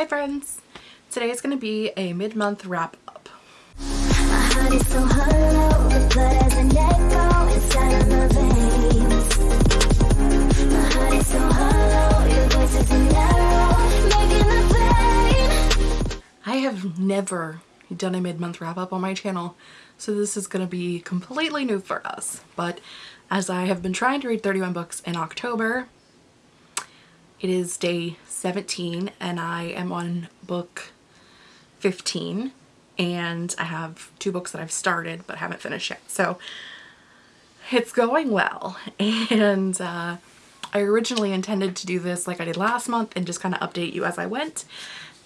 Hi friends! Today is going to be a mid-month wrap up. I have never done a mid-month wrap up on my channel so this is going to be completely new for us but as I have been trying to read 31 books in October it is day 17 and I am on book 15 and I have two books that I've started but haven't finished yet. So it's going well. And uh, I originally intended to do this like I did last month and just kind of update you as I went.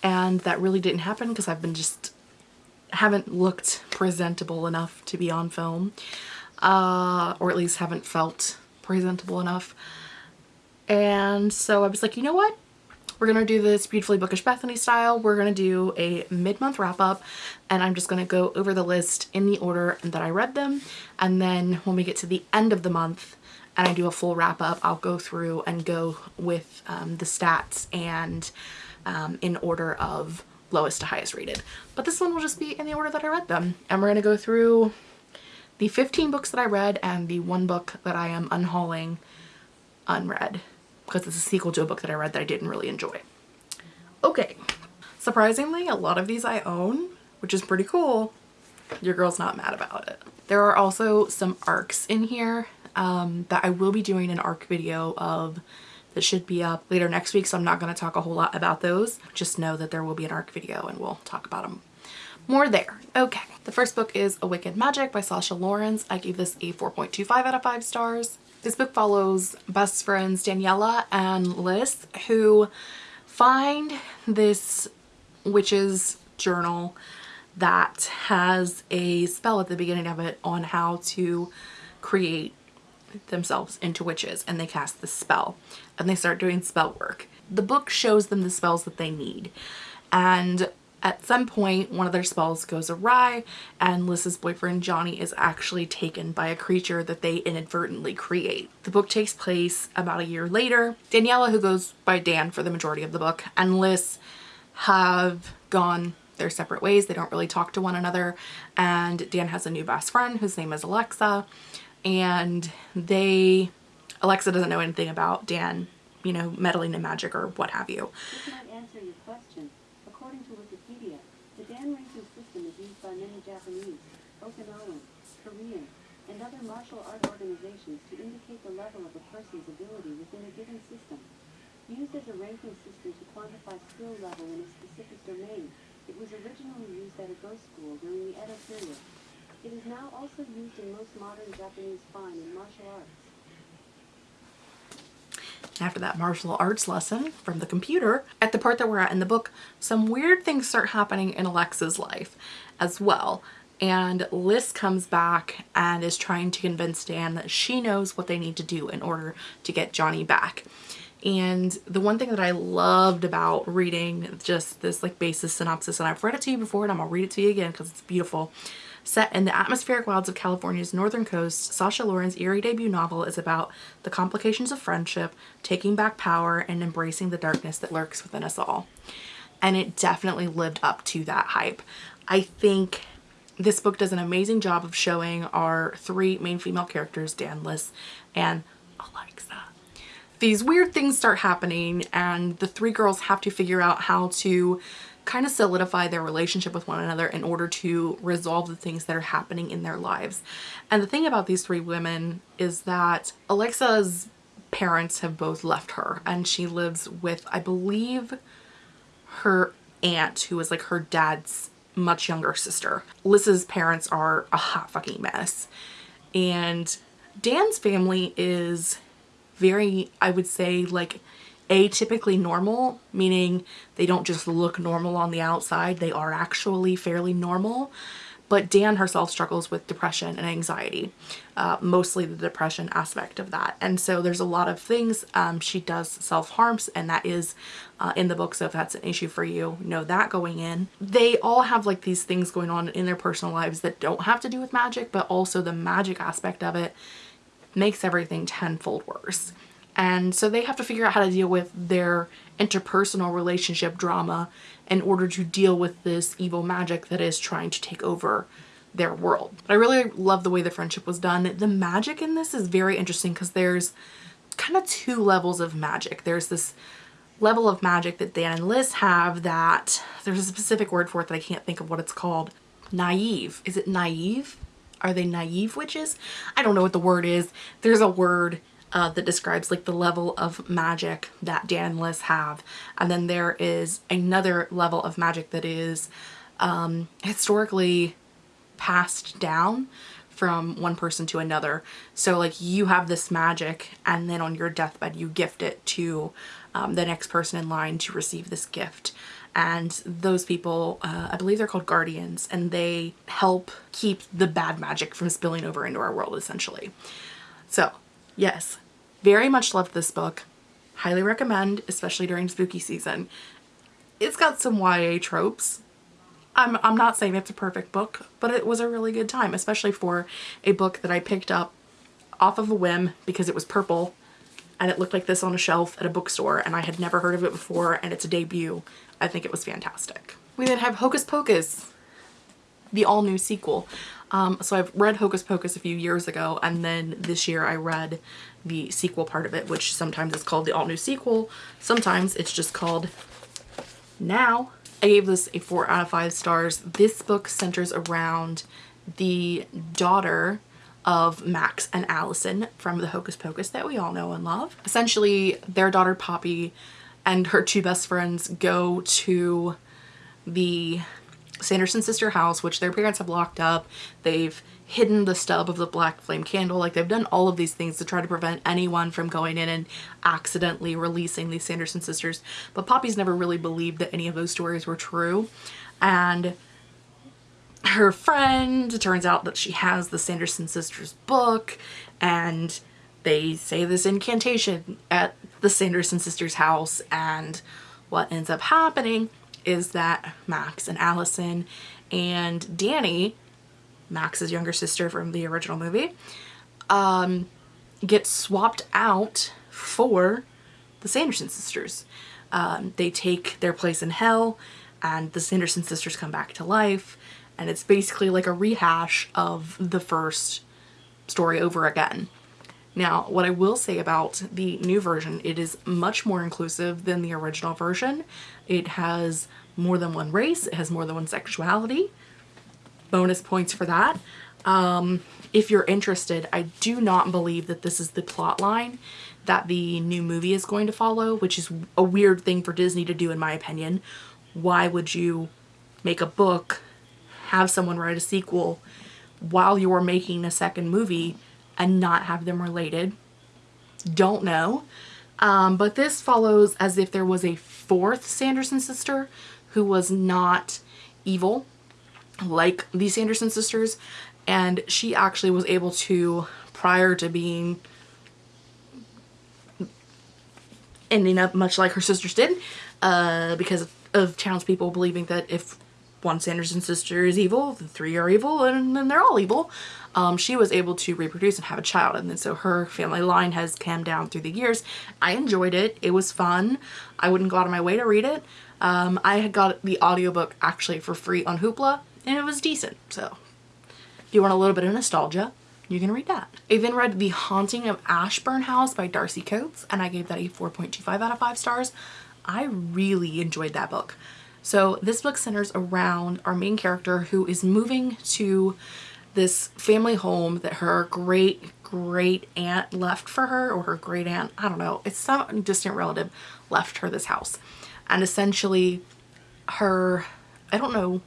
And that really didn't happen because I've been just haven't looked presentable enough to be on film. Uh, or at least haven't felt presentable enough and so I was like you know what we're gonna do this beautifully bookish Bethany style we're gonna do a mid-month wrap-up and I'm just gonna go over the list in the order that I read them and then when we get to the end of the month and I do a full wrap-up I'll go through and go with um, the stats and um, in order of lowest to highest rated. But this one will just be in the order that I read them. And we're going to go through the 15 books that I read and the one book that I am unhauling unread because it's a sequel to a book that I read that I didn't really enjoy. Okay, surprisingly a lot of these I own, which is pretty cool. Your girl's not mad about it. There are also some arcs in here um, that I will be doing an arc video of that should be up later next week so I'm not going to talk a whole lot about those. Just know that there will be an ARC video and we'll talk about them more there. Okay, the first book is A Wicked Magic by Sasha Laurens. I gave this a 4.25 out of 5 stars. This book follows best friends Daniela and Liz who find this witch's journal that has a spell at the beginning of it on how to create themselves into witches and they cast the spell and they start doing spell work. The book shows them the spells that they need and at some point one of their spells goes awry and Liz's boyfriend Johnny is actually taken by a creature that they inadvertently create. The book takes place about a year later. Daniela who goes by Dan for the majority of the book and Liz have gone their separate ways. They don't really talk to one another and Dan has a new best friend whose name is Alexa and they Alexa doesn't know anything about Dan, you know, meddling in magic or what have you. This might answer your question. According to Wikipedia, the Dan ranking system is used by many Japanese, Okinawan, Korean, and other martial art organizations to indicate the level of a person's ability within a given system. Used as a ranking system to quantify skill level in a specific domain, it was originally used at a go school during the Edo period. It is now also used in most modern Japanese fine and martial arts. After that martial arts lesson from the computer, at the part that we're at in the book, some weird things start happening in Alexa's life as well. And Liz comes back and is trying to convince Dan that she knows what they need to do in order to get Johnny back. And the one thing that I loved about reading just this like basis synopsis, and I've read it to you before and I'm gonna read it to you again because it's beautiful, Set in the atmospheric wilds of California's northern coast, Sasha Laurens' eerie debut novel is about the complications of friendship, taking back power, and embracing the darkness that lurks within us all. And it definitely lived up to that hype. I think this book does an amazing job of showing our three main female characters, Dan, Liz, and Alexa. These weird things start happening and the three girls have to figure out how to kind of solidify their relationship with one another in order to resolve the things that are happening in their lives. And the thing about these three women is that Alexa's parents have both left her and she lives with, I believe, her aunt who is like her dad's much younger sister. Liz's parents are a hot fucking mess. And Dan's family is very, I would say, like atypically normal, meaning they don't just look normal on the outside, they are actually fairly normal. But Dan herself struggles with depression and anxiety, uh, mostly the depression aspect of that. And so there's a lot of things. Um, she does self-harms and that is uh, in the book. So if that's an issue for you, know that going in. They all have like these things going on in their personal lives that don't have to do with magic, but also the magic aspect of it makes everything tenfold worse And so they have to figure out how to deal with their interpersonal relationship drama in order to deal with this evil magic that is trying to take over their world. But I really love the way the friendship was done. The magic in this is very interesting because there's kind of two levels of magic. There's this level of magic that Dan and Liz have that there's a specific word for it that I can't think of what it's called. Naive. Is it naive? Are they naive witches? I don't know what the word is. There's a word uh, that describes like the level of magic that Dan and Liz have. And then there is another level of magic that is um, historically passed down from one person to another. So like you have this magic and then on your deathbed you gift it to um, the next person in line to receive this gift. And those people, uh, I believe they're called guardians and they help keep the bad magic from spilling over into our world essentially. So yes, very much loved this book. Highly recommend, especially during spooky season. It's got some YA tropes. I'm, I'm not saying it's a perfect book, but it was a really good time, especially for a book that I picked up off of a whim because it was purple and it looked like this on a shelf at a bookstore and I had never heard of it before and it's a debut. I think it was fantastic. We then have Hocus Pocus, the all new sequel. Um, so I've read Hocus Pocus a few years ago and then this year I read the sequel part of it, which sometimes is called the all new sequel. Sometimes it's just called Now. I gave this a four out of five stars. This book centers around the daughter of Max and Allison from the Hocus Pocus that we all know and love. Essentially, their daughter Poppy and her two best friends go to the Sanderson sister house, which their parents have locked up. They've hidden the stub of the black flame candle. Like they've done all of these things to try to prevent anyone from going in and accidentally releasing these Sanderson sisters. But Poppy's never really believed that any of those stories were true. And her friend, turns out that she has the Sanderson sisters book and they say this incantation at the Sanderson sisters house and what ends up happening is that Max and Allison and Danny, Max's younger sister from the original movie, um, get swapped out for the Sanderson sisters. Um, they take their place in hell and the Sanderson sisters come back to life and it's basically like a rehash of the first story over again. Now, what I will say about the new version, it is much more inclusive than the original version. It has more than one race, it has more than one sexuality. Bonus points for that. Um, if you're interested, I do not believe that this is the plot line that the new movie is going to follow, which is a weird thing for Disney to do in my opinion. Why would you make a book have someone write a sequel while you're making a second movie and not have them related. Don't know. Um, but this follows as if there was a fourth Sanderson sister who was not evil like the Sanderson sisters and she actually was able to prior to being ending up much like her sisters did uh, because of, of townspeople believing that if one Sanderson sister is evil, the three are evil, and then they're all evil. Um, she was able to reproduce and have a child and then so her family line has come down through the years. I enjoyed it. It was fun. I wouldn't go out of my way to read it. Um, I had got the audiobook actually for free on Hoopla and it was decent. So if you want a little bit of nostalgia, you can read that. I then read The Haunting of Ashburn House by Darcy Coates and I gave that a 4.25 out of 5 stars. I really enjoyed that book. So this book centers around our main character who is moving to this family home that her great great aunt left for her or her great aunt I don't know it's some distant relative left her this house. And essentially her I don't know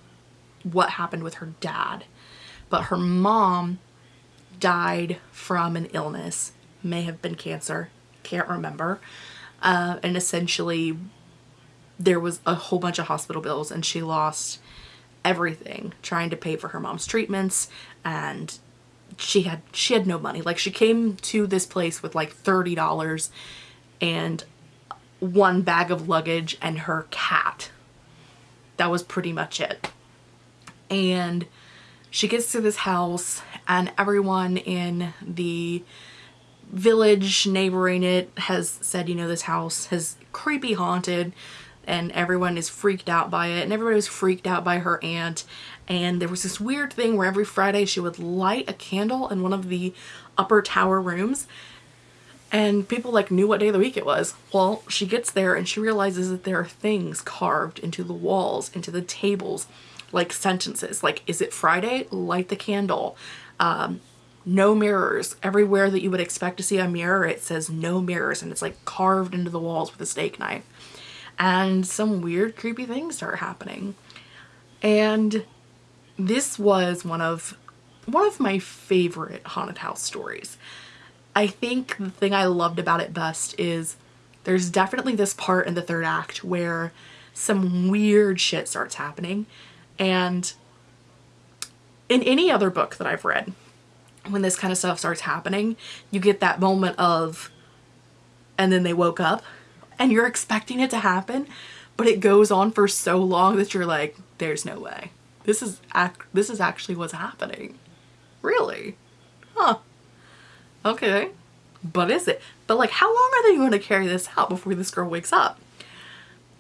what happened with her dad but her mom died from an illness may have been cancer can't remember uh, and essentially there was a whole bunch of hospital bills and she lost everything trying to pay for her mom's treatments and she had she had no money. Like she came to this place with like $30 and one bag of luggage and her cat. That was pretty much it. And she gets to this house and everyone in the village neighboring it has said, you know, this house has creepy haunted and everyone is freaked out by it and everybody was freaked out by her aunt and there was this weird thing where every Friday she would light a candle in one of the upper tower rooms and people like knew what day of the week it was. Well, she gets there and she realizes that there are things carved into the walls, into the tables, like sentences like, is it Friday? Light the candle. Um, no mirrors. Everywhere that you would expect to see a mirror, it says no mirrors and it's like carved into the walls with a steak knife. And some weird creepy things start happening. And this was one of one of my favorite haunted house stories. I think the thing I loved about it best is there's definitely this part in the third act where some weird shit starts happening and in any other book that I've read when this kind of stuff starts happening you get that moment of and then they woke up and you're expecting it to happen but it goes on for so long that you're like there's no way this is act this is actually what's happening. Really? Huh. Okay. But is it? But like how long are they going to carry this out before this girl wakes up?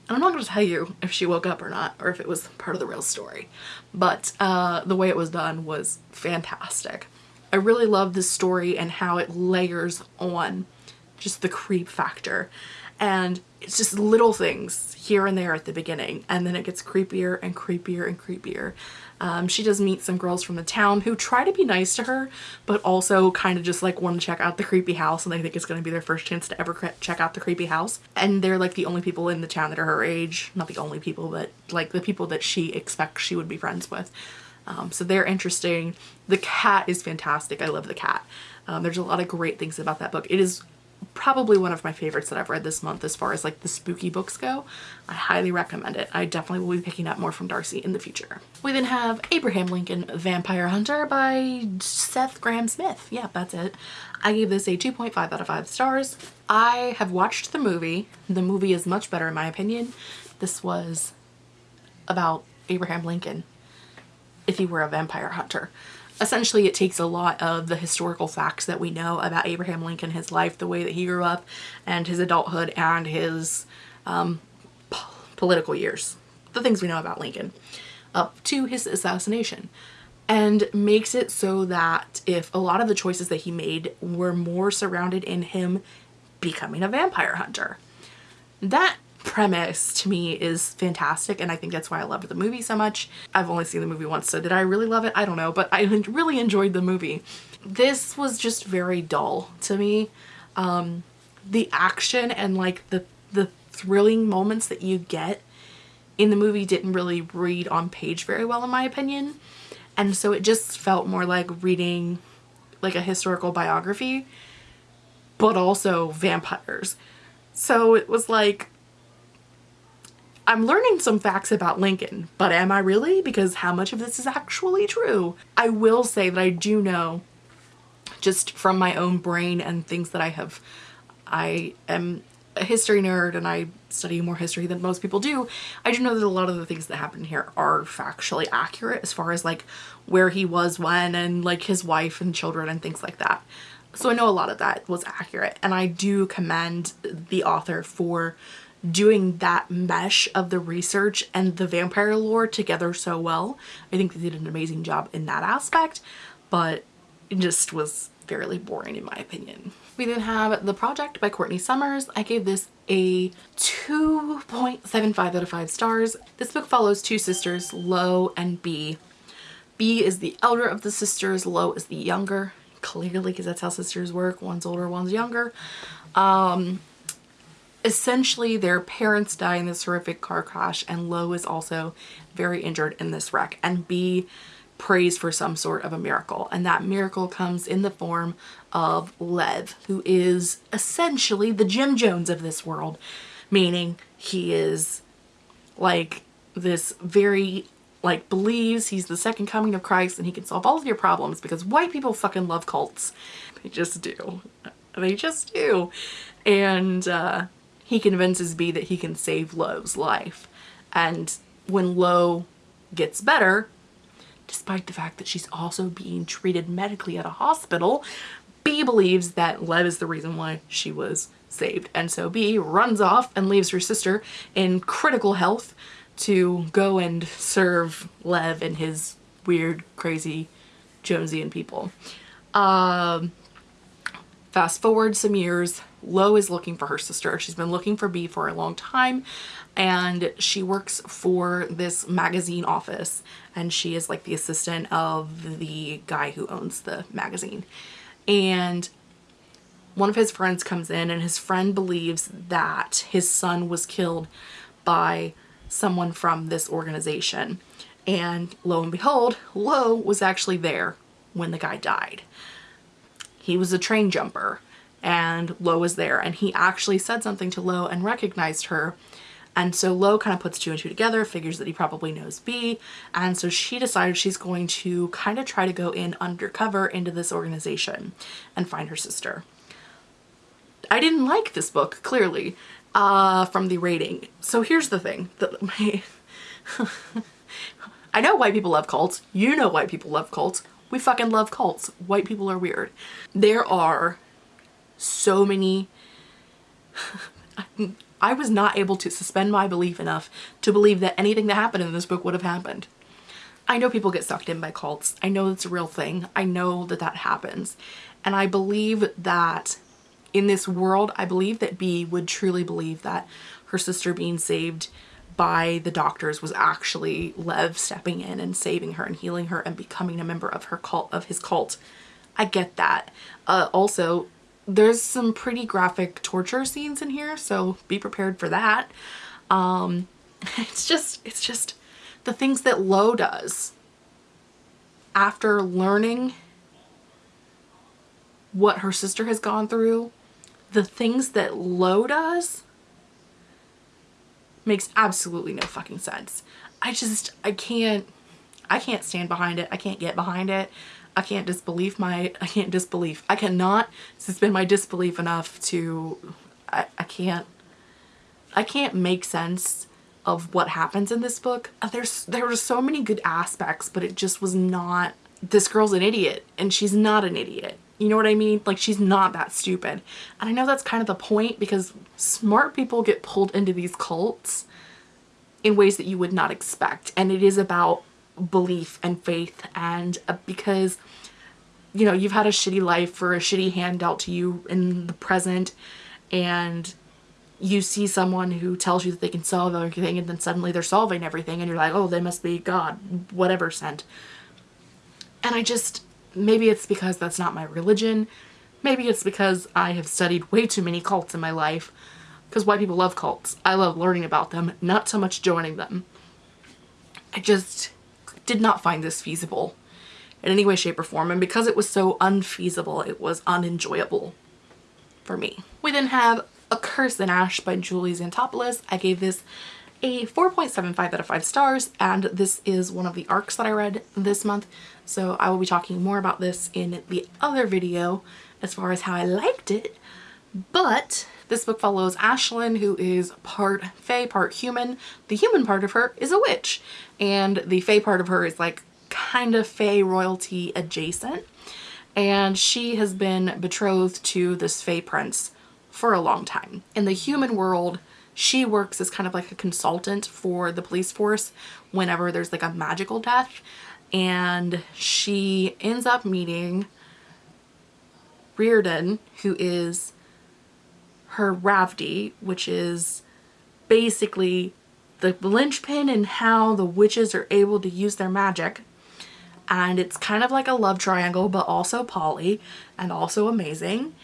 And I'm not going to tell you if she woke up or not or if it was part of the real story. But uh, the way it was done was fantastic. I really love this story and how it layers on just the creep factor and it's just little things here and there at the beginning. And then it gets creepier and creepier and creepier. Um, she does meet some girls from the town who try to be nice to her but also kind of just like want to check out the creepy house and they think it's going to be their first chance to ever check out the creepy house. And they're like the only people in the town that are her age. Not the only people but like the people that she expects she would be friends with. Um, so they're interesting. The cat is fantastic. I love the cat. Um, there's a lot of great things about that book. It is probably one of my favorites that I've read this month as far as like the spooky books go. I highly recommend it. I definitely will be picking up more from Darcy in the future. We then have Abraham Lincoln Vampire Hunter by Seth Grahame-Smith. Yeah, that's it. I gave this a 2.5 out of 5 stars. I have watched the movie. The movie is much better in my opinion. This was about Abraham Lincoln if he were a vampire hunter essentially it takes a lot of the historical facts that we know about Abraham Lincoln, his life, the way that he grew up, and his adulthood and his um, political years, the things we know about Lincoln, up to his assassination and makes it so that if a lot of the choices that he made were more surrounded in him becoming a vampire hunter. That premise to me is fantastic and I think that's why I loved the movie so much. I've only seen the movie once so did I really love it? I don't know but I really enjoyed the movie. This was just very dull to me. Um, the action and like the, the thrilling moments that you get in the movie didn't really read on page very well in my opinion and so it just felt more like reading like a historical biography but also vampires. So it was like I'm learning some facts about Lincoln, but am I really? Because how much of this is actually true? I will say that I do know just from my own brain and things that I have, I am a history nerd and I study more history than most people do. I do know that a lot of the things that happen here are factually accurate as far as like where he was when and like his wife and children and things like that. So I know a lot of that was accurate and I do commend the author for doing that mesh of the research and the vampire lore together so well. I think they did an amazing job in that aspect, but it just was fairly boring in my opinion. We then have The Project by Courtney Summers. I gave this a 2.75 out of 5 stars. This book follows two sisters, Lo and Bea. Bea is the elder of the sisters, Lo is the younger, clearly because that's how sisters work. One's older, one's younger. Um, essentially their parents die in this horrific car crash and Lo is also very injured in this wreck. And Bea prays for some sort of a miracle. And that miracle comes in the form of Lev who is essentially the Jim Jones of this world meaning he is like this very like believes he's the second coming of Christ and he can solve all of your problems because white people fucking love cults. They just do. They just do. And uh he convinces Bea that he can save Lo's life. And when Lo gets better, despite the fact that she's also being treated medically at a hospital, Bea believes that Lev is the reason why she was saved. And so Bea runs off and leaves her sister in critical health to go and serve Lev and his weird, crazy Jonesian people. Um, fast forward some years, Lo is looking for her sister. She's been looking for Bea for a long time and she works for this magazine office and she is like the assistant of the guy who owns the magazine. And one of his friends comes in and his friend believes that his son was killed by someone from this organization. And lo and behold, Lo was actually there when the guy died. He was a train jumper and Lo was there and he actually said something to Lo and recognized her. And so Lo kind of puts two and two together, figures that he probably knows Bea. And so she decided she's going to kind of try to go in undercover into this organization and find her sister. I didn't like this book, clearly, uh, from the rating. So here's the thing. that my I know white people love cults. You know white people love cults. We fucking love cults. White people are weird. There are so many... I was not able to suspend my belief enough to believe that anything that happened in this book would have happened. I know people get sucked in by cults. I know it's a real thing. I know that that happens. And I believe that in this world, I believe that Bea would truly believe that her sister being saved by the doctors was actually Lev stepping in and saving her and healing her and becoming a member of her cult, of his cult. I get that. Uh, also, there's some pretty graphic torture scenes in here, so be prepared for that. Um, it's just, it's just the things that Lo does after learning what her sister has gone through the things that Lo does makes absolutely no fucking sense. I just, I can't, I can't stand behind it. I can't get behind it. I can't disbelieve my, I can't disbelief. I cannot suspend my disbelief enough to, I, I can't, I can't make sense of what happens in this book. Uh, there's, there were so many good aspects, but it just was not, this girl's an idiot and she's not an idiot. You know what I mean? Like she's not that stupid. And I know that's kind of the point because smart people get pulled into these cults in ways that you would not expect. And it is about belief and faith and uh, because you know you've had a shitty life or a shitty hand dealt to you in the present and you see someone who tells you that they can solve everything and then suddenly they're solving everything and you're like oh they must be God whatever sent and I just Maybe it's because that's not my religion. Maybe it's because I have studied way too many cults in my life. Because white people love cults. I love learning about them, not so much joining them. I just did not find this feasible in any way, shape, or form. And because it was so unfeasible, it was unenjoyable for me. We then have A Curse in Ash by Julie Zantopoulos. I gave this a 4.75 out of 5 stars and this is one of the arcs that I read this month so I will be talking more about this in the other video as far as how I liked it but this book follows Ashlyn who is part fae part human. The human part of her is a witch. And the fae part of her is like kind of fae royalty adjacent. And she has been betrothed to this fae prince for a long time. In the human world she works as kind of like a consultant for the police force whenever there's like a magical death. And she ends up meeting Reardon who is her Ravdi which is basically the linchpin in how the witches are able to use their magic. And it's kind of like a love triangle but also poly and also amazing.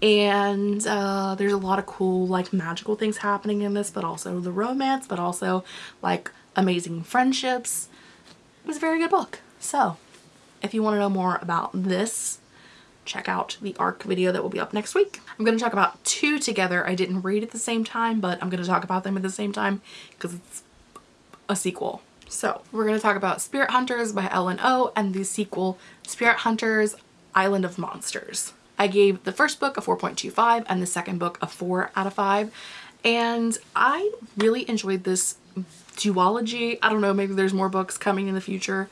And uh, there's a lot of cool like magical things happening in this but also the romance but also like amazing friendships. It was a very good book. So if you want to know more about this check out the arc video that will be up next week i'm going to talk about two together i didn't read at the same time but i'm going to talk about them at the same time because it's a sequel so we're going to talk about Spirit Hunters by Ellen O and the sequel Spirit Hunters Island of Monsters. I gave the first book a 4.25 and the second book a 4 out of 5 and I really enjoyed this duology. I don't know, maybe there's more books coming in the future,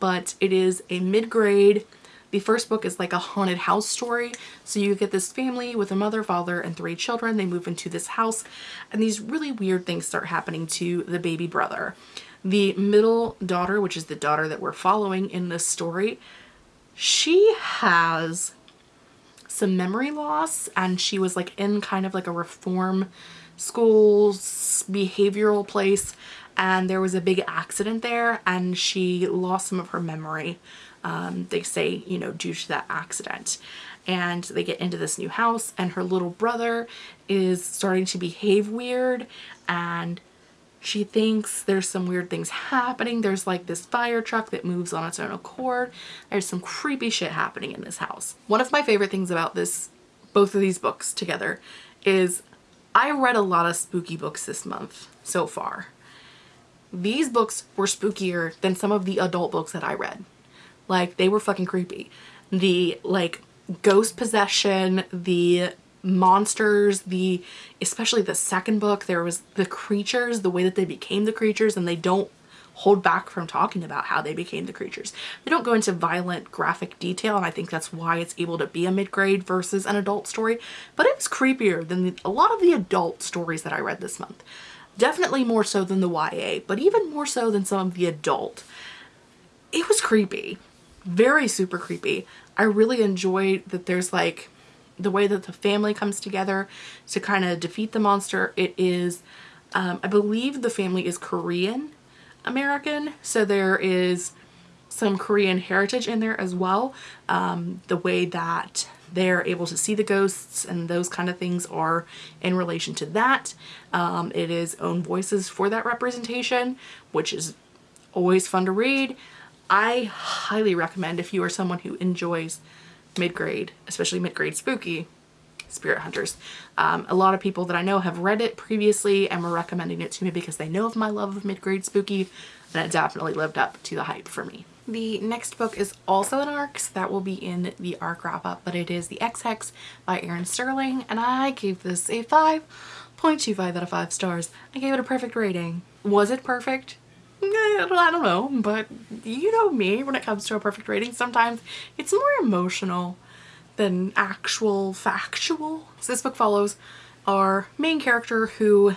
but it is a mid-grade The first book is like a haunted house story. So you get this family with a mother, father, and three children. They move into this house and these really weird things start happening to the baby brother. The middle daughter, which is the daughter that we're following in this story, she has some memory loss and she was like in kind of like a reform school behavioral place and there was a big accident there and she lost some of her memory um, they say you know due to that accident and they get into this new house and her little brother is starting to behave weird and she thinks there's some weird things happening. There's like this fire truck that moves on its own accord. There's some creepy shit happening in this house. One of my favorite things about this, both of these books together, is I read a lot of spooky books this month so far. These books were spookier than some of the adult books that I read. Like they were fucking creepy. The like ghost possession, the monsters, the especially the second book, there was the creatures, the way that they became the creatures and they don't hold back from talking about how they became the creatures. They don't go into violent graphic detail and I think that's why it's able to be a mid-grade versus an adult story, but it was creepier than the, a lot of the adult stories that I read this month. Definitely more so than the YA, but even more so than some of the adult. It was creepy. Very super creepy. I really enjoyed that there's like the way that the family comes together to kind of defeat the monster. It is, um, I believe the family is Korean American. So there is some Korean heritage in there as well. Um, the way that they're able to see the ghosts and those kind of things are in relation to that. Um, it is own voices for that representation, which is always fun to read. I highly recommend if you are someone who enjoys mid-grade, especially mid-grade spooky, Spirit Hunters. Um, a lot of people that I know have read it previously and were recommending it to me because they know of my love of mid-grade spooky and it definitely lived up to the hype for me. The next book is also an ARC, so that will be in the ARC wrap-up, but it is The Ex Hex by Erin Sterling, and I gave this a 5.25 out of 5 stars. I gave it a perfect rating. Was it perfect? I don't know, but you know me when it comes to a perfect rating. Sometimes it's more emotional than actual factual. So this book follows our main character who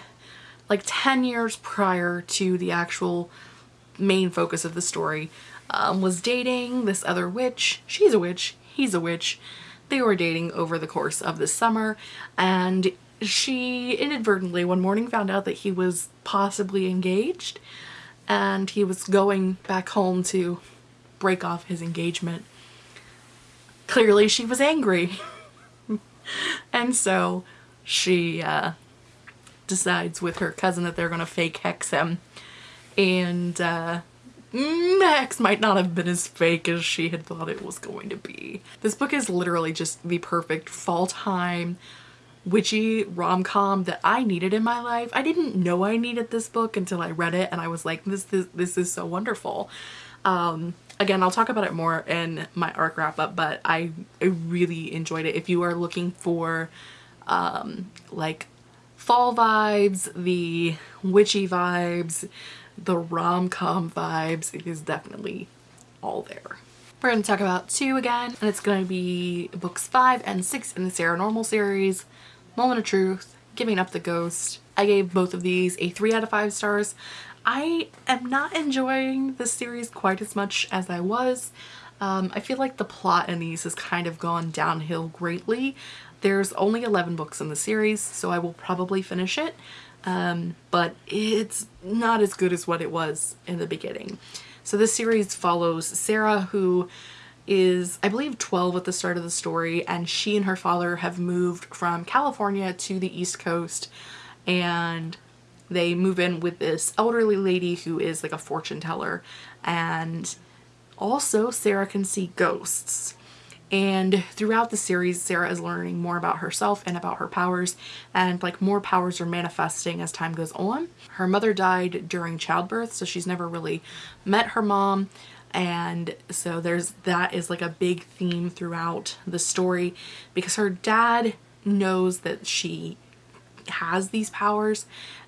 like 10 years prior to the actual main focus of the story um, was dating this other witch. She's a witch, he's a witch. They were dating over the course of the summer and she inadvertently one morning found out that he was possibly engaged and he was going back home to break off his engagement. Clearly she was angry. and so she uh, decides with her cousin that they're going to fake hex him. And uh, mm, hex might not have been as fake as she had thought it was going to be. This book is literally just the perfect fall time witchy rom-com that I needed in my life. I didn't know I needed this book until I read it and I was like, this, this, this is so wonderful. Um, again, I'll talk about it more in my arc wrap up, but I, I really enjoyed it. If you are looking for um, like fall vibes, the witchy vibes, the rom-com vibes, it is definitely all there. We're going to talk about two again, and it's going to be books five and six in the Saranormal series. Moment of Truth, Giving Up the Ghost. I gave both of these a 3 out of 5 stars. I am not enjoying this series quite as much as I was. Um, I feel like the plot in these has kind of gone downhill greatly. There's only 11 books in the series, so I will probably finish it. Um, but it's not as good as what it was in the beginning. So this series follows Sarah who is I believe 12 at the start of the story and she and her father have moved from California to the East Coast and they move in with this elderly lady who is like a fortune teller and also Sarah can see ghosts and throughout the series Sarah is learning more about herself and about her powers and like more powers are manifesting as time goes on. Her mother died during childbirth so she's never really met her mom and so there's that is like a big theme throughout the story because her dad knows that she has these powers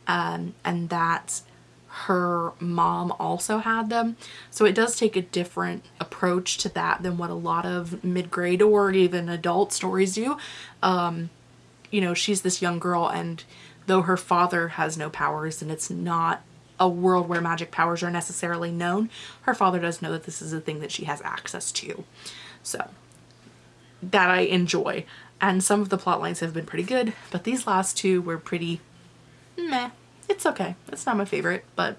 um, and that her mom also had them. So it does take a different approach to that than what a lot of mid-grade or even adult stories do. Um, you know, she's this young girl and though her father has no powers and it's not a world where magic powers are necessarily known, her father does know that this is a thing that she has access to. So that I enjoy. And some of the plot lines have been pretty good, but these last two were pretty meh. It's okay. It's not my favorite, but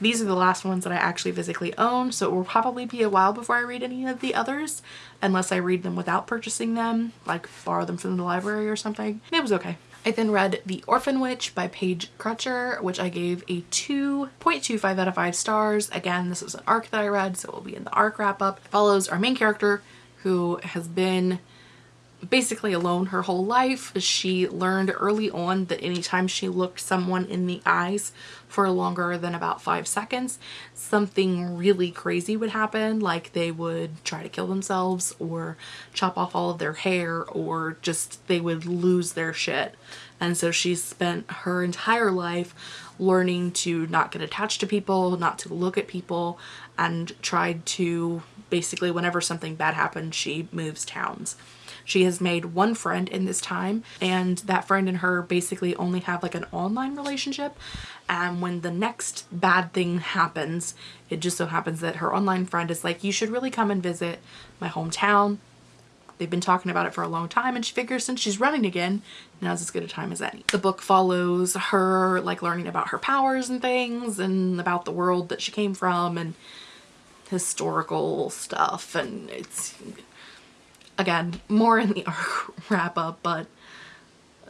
these are the last ones that I actually physically own, so it will probably be a while before I read any of the others, unless I read them without purchasing them, like borrow them from the library or something. It was okay. I then read The Orphan Witch by Paige Crutcher, which I gave a 2.25 out of 5 stars. Again, this was an arc that I read, so it will be in the arc wrap up. It follows our main character, who has been basically alone her whole life. She learned early on that anytime she looked someone in the eyes for longer than about five seconds, something really crazy would happen. Like they would try to kill themselves or chop off all of their hair or just they would lose their shit. And so she spent her entire life learning to not get attached to people, not to look at people, and tried to basically whenever something bad happened, she moves towns. She has made one friend in this time and that friend and her basically only have like an online relationship and when the next bad thing happens it just so happens that her online friend is like you should really come and visit my hometown They've been talking about it for a long time and she figures since she's running again, now's as good a time as any. The book follows her like learning about her powers and things and about the world that she came from and historical stuff and it's again, more in the arc wrap up, but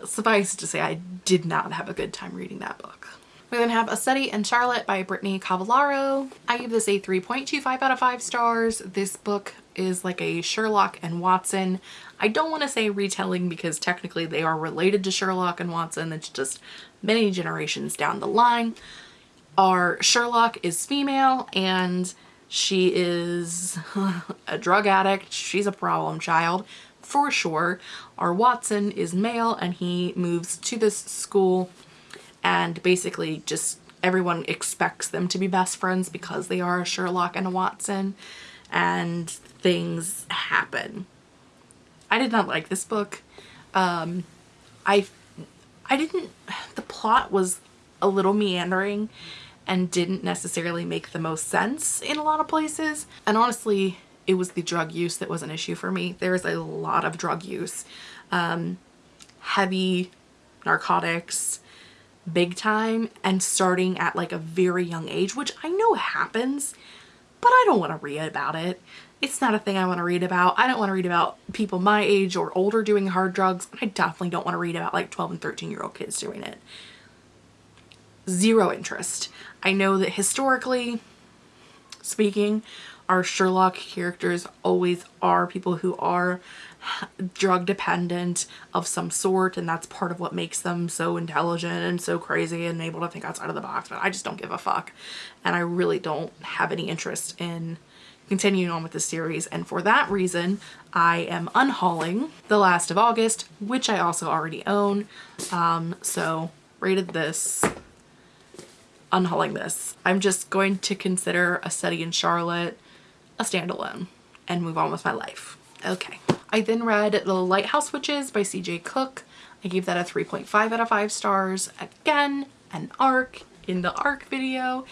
suffice to say, I did not have a good time reading that book. We then have A Study in Charlotte by Brittany Cavallaro. I give this a 3.25 out of 5 stars. This book is like a Sherlock and Watson. I don't want to say retelling because technically they are related to Sherlock and Watson. It's just many generations down the line. Our Sherlock is female and she is a drug addict. She's a problem child for sure. Our Watson is male and he moves to this school and basically just everyone expects them to be best friends because they are a Sherlock and a Watson and things happen. I did not like this book. Um, I, I didn't, the plot was a little meandering and didn't necessarily make the most sense in a lot of places. And honestly, it was the drug use that was an issue for me. There is a lot of drug use. Um, heavy narcotics, big time, and starting at like a very young age, which I know happens, but I don't want to read about it. It's not a thing I want to read about. I don't want to read about people my age or older doing hard drugs. I definitely don't want to read about like 12 and 13 year old kids doing it. Zero interest. I know that historically speaking, our Sherlock characters always are people who are drug dependent of some sort and that's part of what makes them so intelligent and so crazy and able to think outside of the box but I just don't give a fuck. And I really don't have any interest in continuing on with the series and for that reason I am unhauling The Last of August which I also already own. Um, so rated this unhauling this. I'm just going to consider A Study in Charlotte a standalone and move on with my life. Okay. I then read The Lighthouse Witches by CJ Cooke. I gave that a 3.5 out of 5 stars. Again, an arc in the arc video,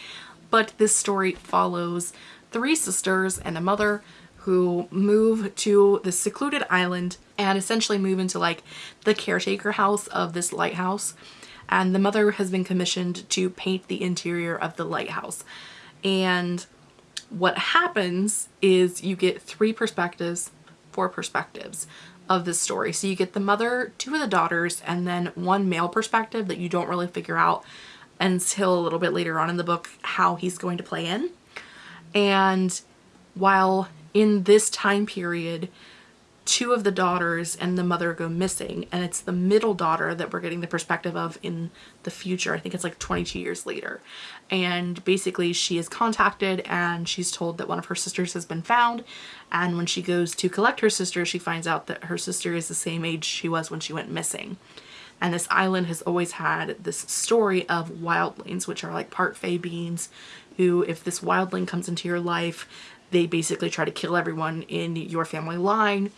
but this story follows three sisters and a mother who move to the secluded island and essentially move into like the caretaker house of this lighthouse and the mother has been commissioned to paint the interior of the lighthouse. And what happens is you get three perspectives, four perspectives of this story. So you get the mother, two of the daughters, and then one male perspective that you don't really figure out until a little bit later on in the book how he's going to play in. And while in this time period, two of the daughters and the mother go missing and it's the middle daughter that we're getting the perspective of in the future. I think it's like 22 years later. And basically she is contacted and she's told that one of her sisters has been found and when she goes to collect her sister she finds out that her sister is the same age she was when she went missing. And this island has always had this story of wildlings, which are like part fae beings who, if this wildling comes into your life, they basically try to kill everyone in your family line.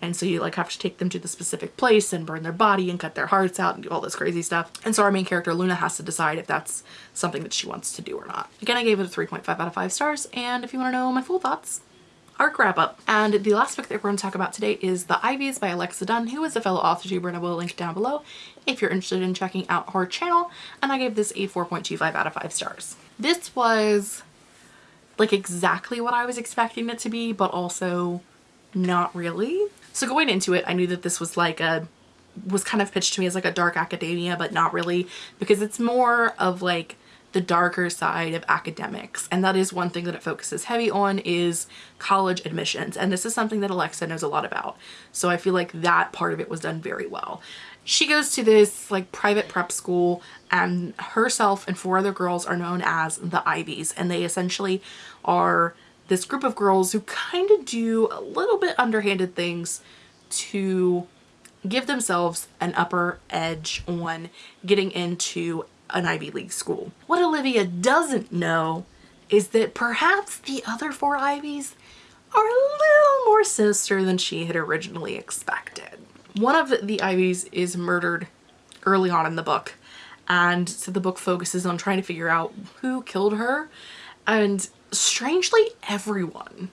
And so you like have to take them to the specific place and burn their body and cut their hearts out and do all this crazy stuff. And so our main character Luna has to decide if that's something that she wants to do or not. Again, I gave it a 3.5 out of 5 stars. And if you want to know my full thoughts, arc wrap up. And the last book that we're going to talk about today is The Ivies by Alexa Donne, who is a fellow author and I will link down below if you're interested in checking out her channel. And I gave this a 4.25 out of 5 stars. This was like exactly what I was expecting it to be, but also not really. So going into it, I knew that this was like a was kind of pitched to me as like a dark academia, but not really because it's more of like the darker side of academics. And that is one thing that it focuses heavy on is college admissions. And this is something that Alexa knows a lot about. So I feel like that part of it was done very well. She goes to this like private prep school and herself and four other girls are known as the Ivies. And they essentially are this group of girls who kind of do a little bit underhanded things to give themselves an upper edge on getting into an Ivy League school. What Olivia doesn't know is that perhaps the other four Ivies are a little more sinister than she had originally expected. One of the Ivies is murdered early on in the book and so the book focuses on trying to figure out who killed her and strangely everyone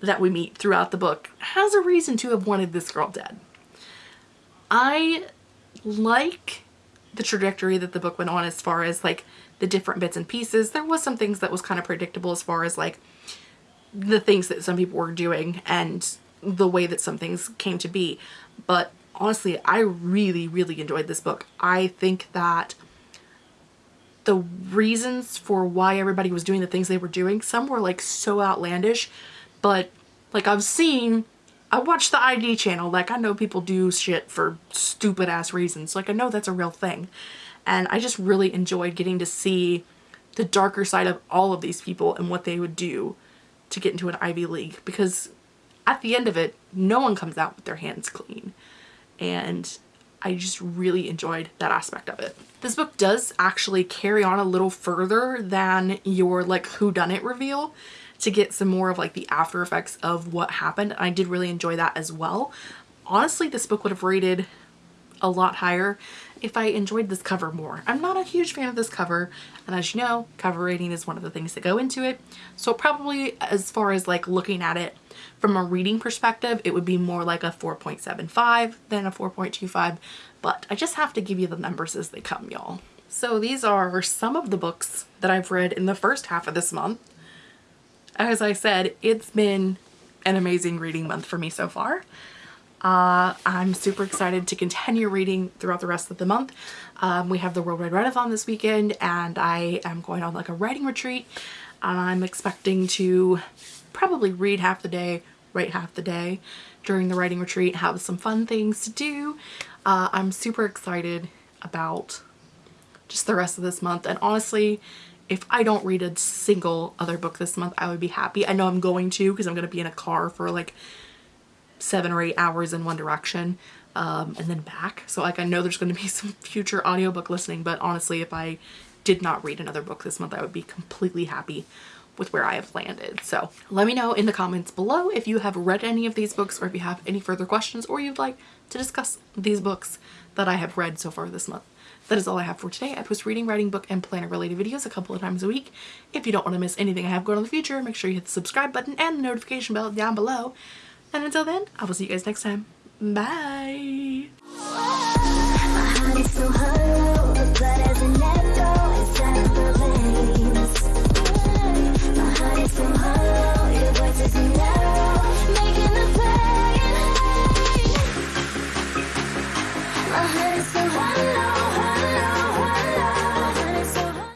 that we meet throughout the book has a reason to have wanted this girl dead. I like the trajectory that the book went on as far as like the different bits and pieces. There was some things that was kind of predictable as far as like the things that some people were doing and the way that some things came to be. But honestly, I really, really enjoyed this book. I think that the reasons for why everybody was doing the things they were doing, some were like so outlandish, but like I've seen I watch the ID channel. Like I know people do shit for stupid ass reasons. Like I know that's a real thing. And I just really enjoyed getting to see the darker side of all of these people and what they would do to get into an Ivy League because at the end of it, no one comes out with their hands clean. And I just really enjoyed that aspect of it. This book does actually carry on a little further than your like whodunit reveal to get some more of like the after effects of what happened. I did really enjoy that as well. Honestly, this book would have rated a lot higher if I enjoyed this cover more. I'm not a huge fan of this cover and as you know cover rating is one of the things that go into it so probably as far as like looking at it from a reading perspective it would be more like a 4.75 than a 4.25 but I just have to give you the numbers as they come y'all. So these are some of the books that I've read in the first half of this month as I said, it's been an amazing reading month for me so far. Uh, I'm super excited to continue reading throughout the rest of the month. Um, we have the Worldwide Readathon this weekend and I am going on like a writing retreat. I'm expecting to probably read half the day, write half the day during the writing retreat, have some fun things to do. Uh, I'm super excited about just the rest of this month and honestly if I don't read a single other book this month, I would be happy. I know I'm going to because I'm going to be in a car for like seven or eight hours in one direction um, and then back. So like I know there's going to be some future audiobook listening, but honestly, if I did not read another book this month, I would be completely happy with where I have landed. So let me know in the comments below if you have read any of these books or if you have any further questions or you'd like to discuss these books that I have read so far this month. That is all I have for today. I post reading, writing, book, and planner related videos a couple of times a week. If you don't want to miss anything I have going on in the future, make sure you hit the subscribe button and the notification bell down below. And until then, I will see you guys next time. Bye!